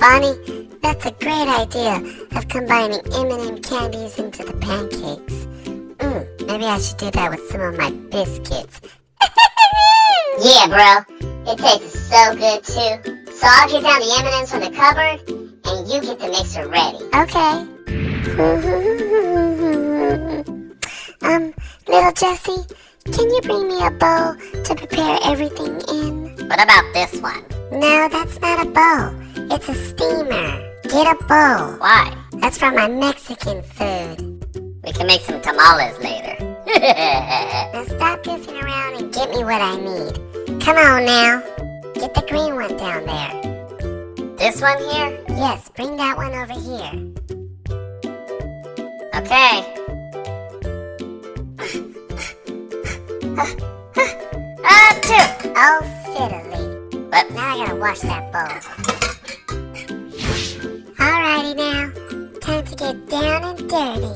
Bonnie, that's a great idea of combining M&M candies into the pancakes. Mm, maybe I should do that with some of my biscuits. Yeah, bro. It tastes so good too. So I'll get down the M&Ms from the cupboard, and you get the mixer ready. Okay. um, little Jessie, can you bring me a bowl to prepare everything in? What about this one? No, that's not a bowl. It's a steamer. Get a bowl. Why? That's for my Mexican food. We can make some tamales later. Now stop goofing around and get me what I need. Come on now. Get the green one down there. this one here? Yes, bring that one over here. Okay. Ah, two. Oh, fiddly. Whoops. Now I gotta wash that bowl. Now. Time to get down and dirty.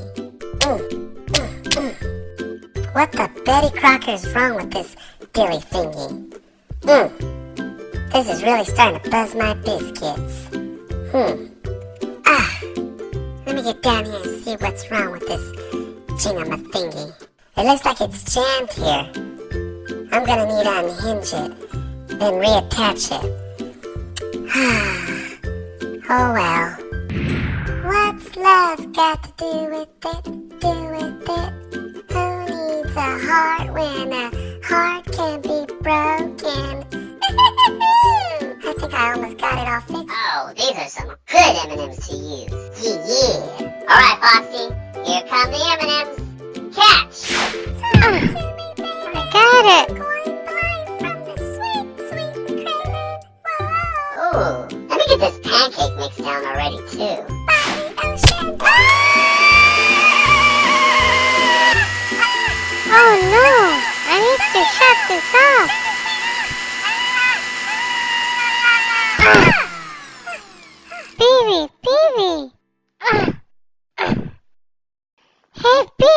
Mm, mm, mm. What the Betty Crocker's wrong with this dilly thingy? This is really starting to buzz my biscuits. Hmm. Ah. Let me get down here and see what's wrong with this thingy. It looks like it's jammed here. I'm gonna need to unhinge it, then reattach it. oh well. What's love got to do with it? Do with it? Who needs a heart when a heart can be broken? I think I almost got it all fixed. Oh, these are some good M&Ms to use. Yeah, yeah. All right, Foxy. Here come the M&Ms. Catch. Ah. Oh no! I need to shut this off.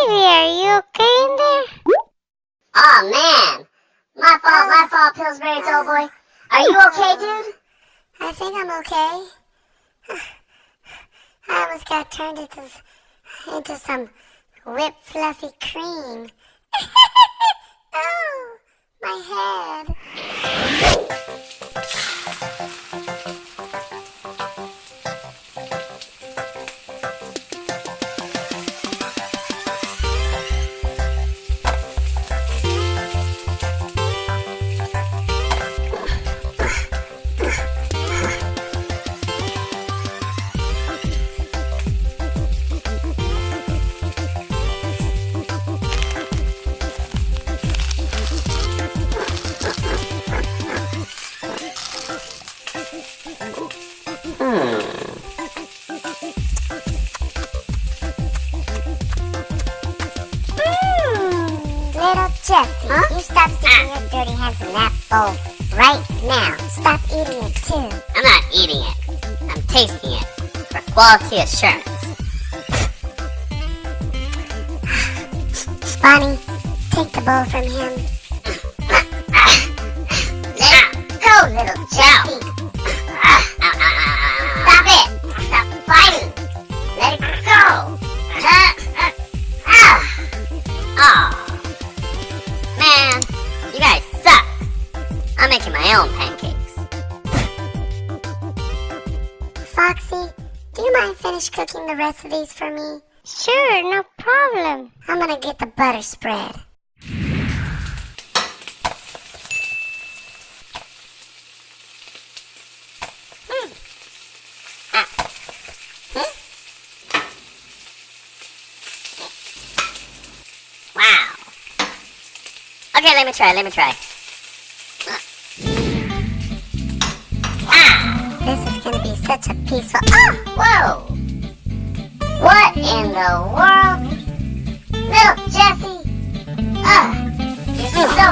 Hey, are you okay in there? Oh man, my fault, my fault, Pillsbury Doughboy. Are you okay, dude? I think I'm okay. I almost got turned into, into some whipped fluffy cream. oh, my head. Little Jessie, you stop sticking your ah. dirty hands in that bowl right now. Stop eating it too. I'm not eating it. I'm tasting it for quality assurance. Bonnie, take the bowl from him. Let go, little Jessie. Pancakes. Foxy, do you mind finish cooking the rest of these for me? Sure, no problem. I'm gonna get the butter spread. Hmm. Ah. Hmm. Wow. Okay, let me try, let me try. Such a peaceful. Oh! Ah, whoa! What in the world? Little Jessie! Ugh! You're so!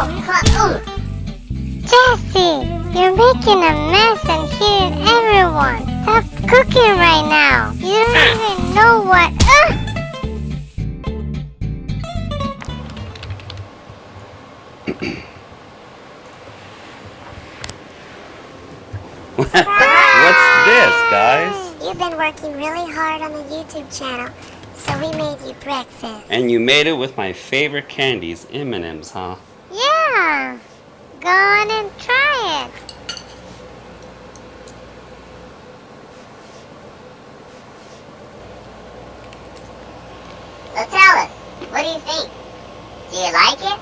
Jessie, you're making a mess and hitting everyone. Stop cooking right now. You don't even know what. Ugh! Guys. You've been working really hard on the YouTube channel, so we made you breakfast. And you made it with my favorite candies, M&M's, huh? Yeah. Go on and try it. So tell us, what do you think? Do you like it?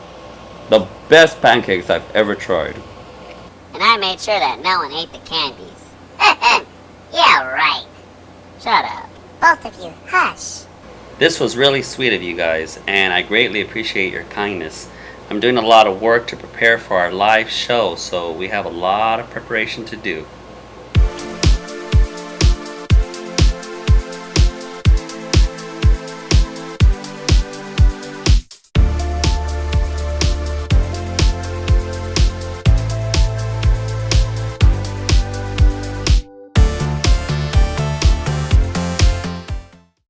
The best pancakes I've ever tried. And I made sure that no one ate the candies. Yeah, right. Shut up. Both of you, hush. This was really sweet of you guys, and I greatly appreciate your kindness. I'm doing a lot of work to prepare for our live show, so we have a lot of preparation to do.